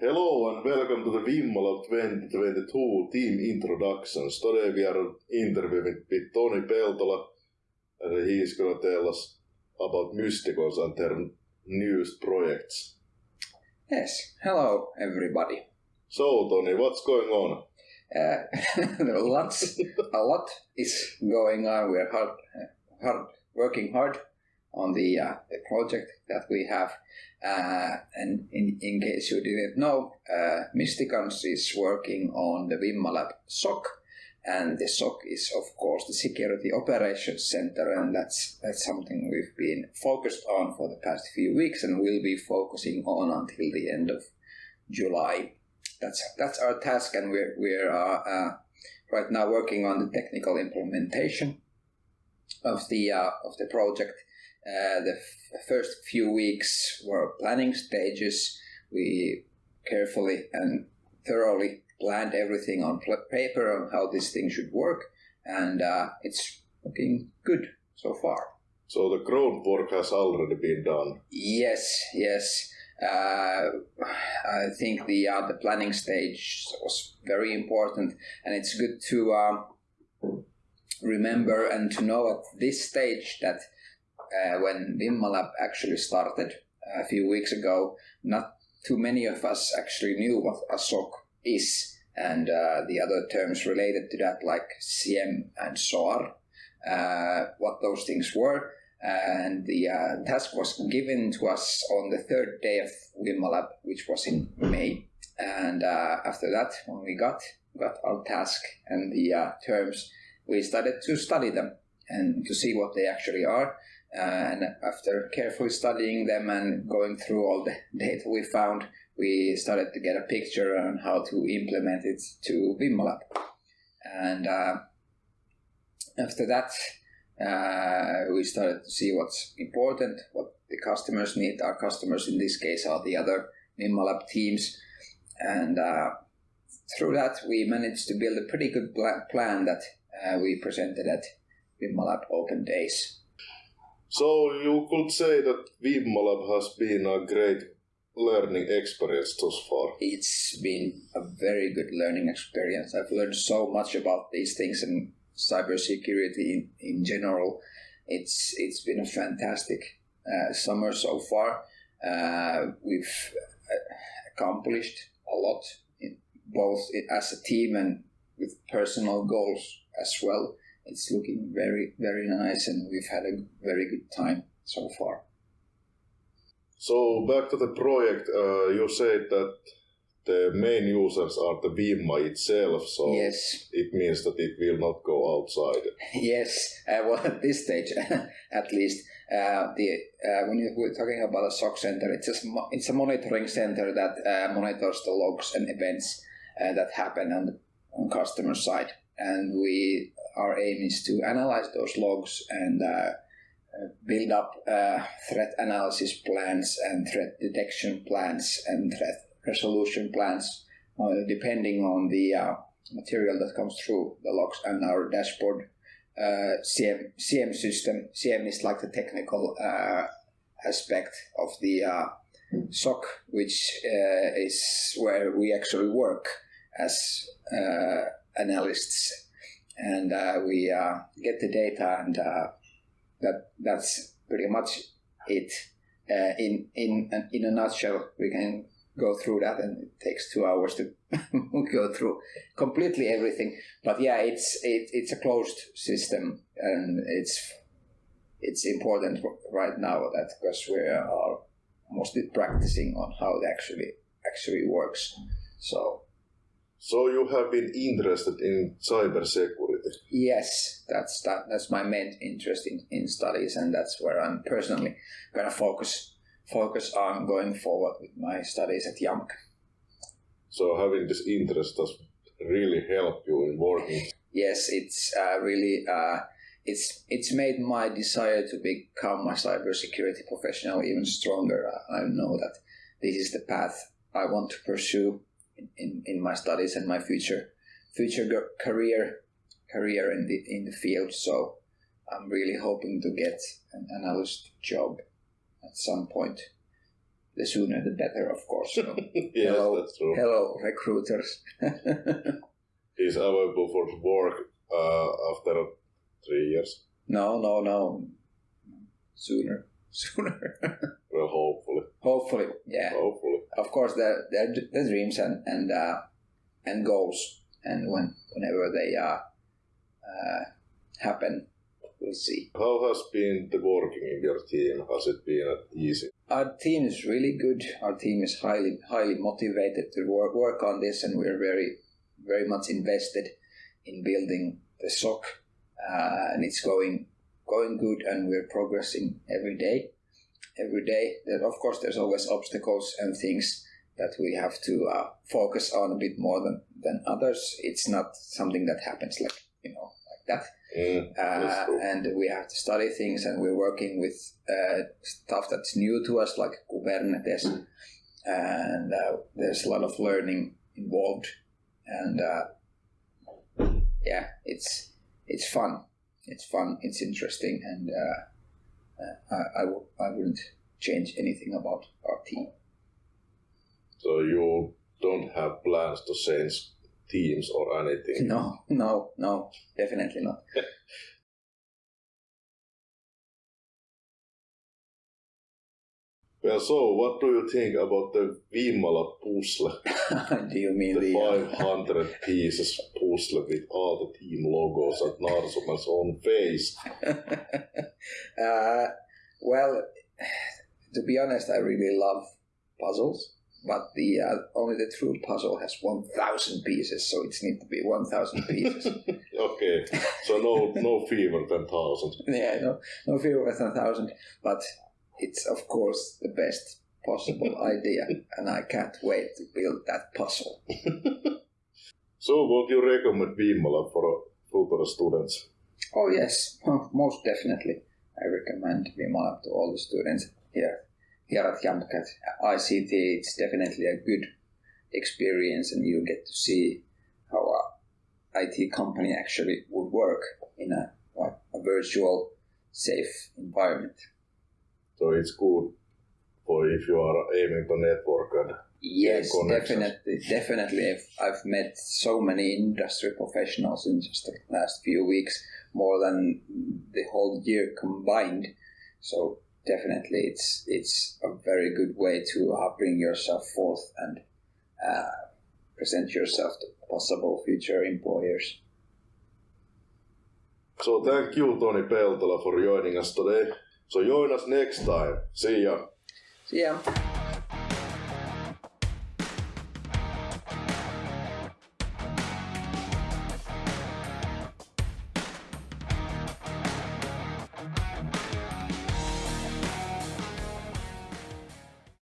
and welcome to the Vimmalab 2022 team introductions. Today we are interviewing with Toni Peltola and he is going to tell us about Mysticons and their newest projects. Yes, hello everybody. So Toni, what's going on? Uh, lots, a lot is going on. We're hard, hard, working hard on the, uh, the project that we have. Uh, and in, in case you didn't know, uh, Mysticons is working on the Vimmalab SOC, and the SOC is of course the Security Operations Center, and that's that's something we've been focused on for the past few weeks, and will be focusing on until the end of July. That's that's our task, and we're we're uh, uh, right now working on the technical implementation of the uh, of the project uh, the f- first few weeks were planning stages. We carefully and thoroughly planned everything on pl- paper on how this thing should work, and uh, it's looking good so far. So the groundwork has already been done. Yes, yes. Uh, I think the uh, the planning stage was very important, and it's good to um, remember and to know at this stage that uh, when Vimmalab actually started a few weeks ago, not too many of us actually knew what a SOC is and uh, the other terms related to that, like SIEM and SOAR, uh, what those things were. And the uh, task was given to us on the third day of Vimmalab, which was in May. And uh, after that, when we got got our task and the uh, terms, we started to study them and to see what they actually are and after carefully studying them and going through all the data we found, we started to get a picture on how to implement it to Vimmalab. And uh, after that, uh, we started to see what's important, what the customers need. Our customers in this case are the other Vimmalab teams. And uh, through that, we managed to build a pretty good plan that uh, we presented at Vimmalab Open Days. So you could say that Vimmalab has been a great learning experience thus far. It's been a very good learning experience. I've learned so much about these things and cybersecurity in, in general. It's it's been a fantastic uh, summer so far. Uh, we've uh, accomplished a lot, in, both as a team and with personal goals as well it's looking very, very nice, and we've had a very good time so far. So back to the project, uh, you said that the main users are the Vimma itself, so yes. it means that it will not go outside. Yes, uh, well, at this stage, at least, uh, the uh, when you, we're talking about a SOC center, it's a it's a monitoring center that uh, monitors the logs and events uh, that happen on the on customer side, and we our aim is to analyze those logs and uh, build up uh, threat analysis plans and threat detection plans and threat resolution plans, uh, depending on the uh, material that comes through the logs and our dashboard. Uh, SIEM, SIEM system. SIEM is like the technical uh, aspect of the SOC, which is where we actually work as analysts and uh, we uh, get the data, and uh, that that's pretty much it. In in in a nutshell, we can go through that, and it takes two hours to go through completely everything. But yeah, it's it, it's a closed system, and it's it's important right now that because we are mostly practicing on how it actually actually works. So so you have been interested in cybersecurity? Yes, that's that, that's my main interest in, in studies, and that's where I'm personally going to focus focus on going forward with my studies at JAMK. So having this interest does really help you in working. Yes, it's uh, really uh, it's it's made my desire to become a cybersecurity professional even stronger. I know that this is the path I want to pursue in, in my studies and my future future career career in the in the field. So I'm really hoping to get an analyst job at some point the sooner the better, of course. So, yes, hello, that's true. hello, recruiters. Is available for work uh, after three years. no, no, no. Sooner, sooner. Well, hopefully, Hopefully, yeah. hopefully. Of course, the the, the dreams and and uh, and goals, and when whenever they uh, uh, happen, we'll see. How has been the working in your team? Has it been easy? Our team is really good. Our team is highly highly motivated to work work on this, and we're very very much invested in building the SOC, uh, and it's going going good, and we're progressing every day. Every day, that of course, there's always obstacles and things that we have to uh, focus on a bit more than than others. It's not something that happens like you know like that Mm, uh, true. and we have to study things and we're working with uh, stuff that's new to us like kubernetes and uh, there's a lot of learning involved and uh, yeah it's it's fun it's fun it's interesting and uh, uh, I, I, w- I wouldn't change anything about our team So you don't have plans to change teams or anything? no no no definitely not Well, so what do you think about the Vimmalab puzzle? do you mean The the, uh, 500 pieces puzzle with all the team logos and Narsuman's own face. uh, well, to be honest, I really love puzzles, but the uh, only the true puzzle has one thousand pieces, so it needs to be one thousand pieces. Okay, so no no fever than thousand. yeah, no, no fewer than thousand, but it's of course the best possible idea, and I can't wait to build that puzzle. So would you recommend Vimmalab for future students? Oh yes, most definitely. I recommend Vimmalab to all the students here here at Jamcat ICT. It's definitely a good experience, and you get to see how a IT company actually would work in a like a virtual, safe environment. It's good for if you are aiming to network and Yes, definitely, definitely. I've, I've met so many industry professionals in just the last few weeks, more than the whole year combined. So definitely, it's it's a very good way to uh, bring yourself forth and uh, present yourself to possible future employers. So thank you Toni Peltola for joining us today. So join us next time. See ya. See ya.